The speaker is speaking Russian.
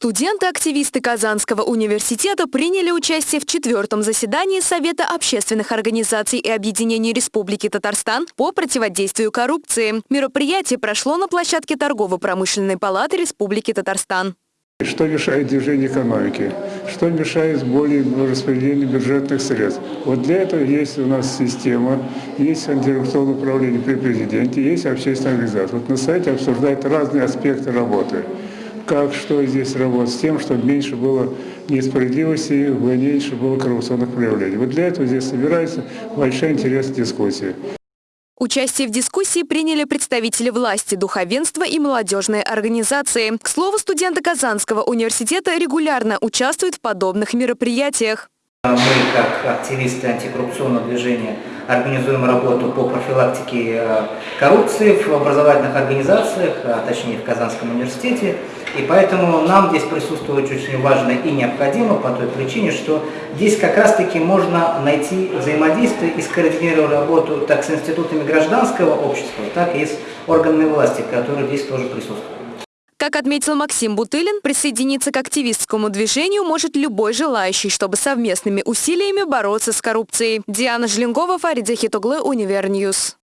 Студенты-активисты Казанского университета приняли участие в четвертом заседании Совета общественных организаций и объединений Республики Татарстан по противодействию коррупции. Мероприятие прошло на площадке Торгово-промышленной палаты Республики Татарстан. Что мешает движению экономики? Что мешает более распределению бюджетных средств? Вот для этого есть у нас система, есть антикоррупционное управление при президенте, есть общественная организация. Вот на сайте обсуждают разные аспекты работы как, что здесь работать, с тем, чтобы меньше было несправедливости, меньше было коррупционных проявлений. Вот для этого здесь собирается большая интересная дискуссия. Участие в дискуссии приняли представители власти, духовенства и молодежные организации. К слову, студенты Казанского университета регулярно участвуют в подобных мероприятиях. Мы, как активисты антикоррупционного движения, организуем работу по профилактике э, коррупции в образовательных организациях, а точнее в Казанском университете. И поэтому нам здесь присутствовать очень важно и необходимо по той причине, что здесь как раз-таки можно найти взаимодействие и скоординировать работу так с институтами гражданского общества, так и с органами власти, которые здесь тоже присутствуют. Как отметил Максим Бутылин, присоединиться к активистскому движению может любой желающий, чтобы совместными усилиями бороться с коррупцией. Диана Жленгова, Фарид Захитуглы, Univer News.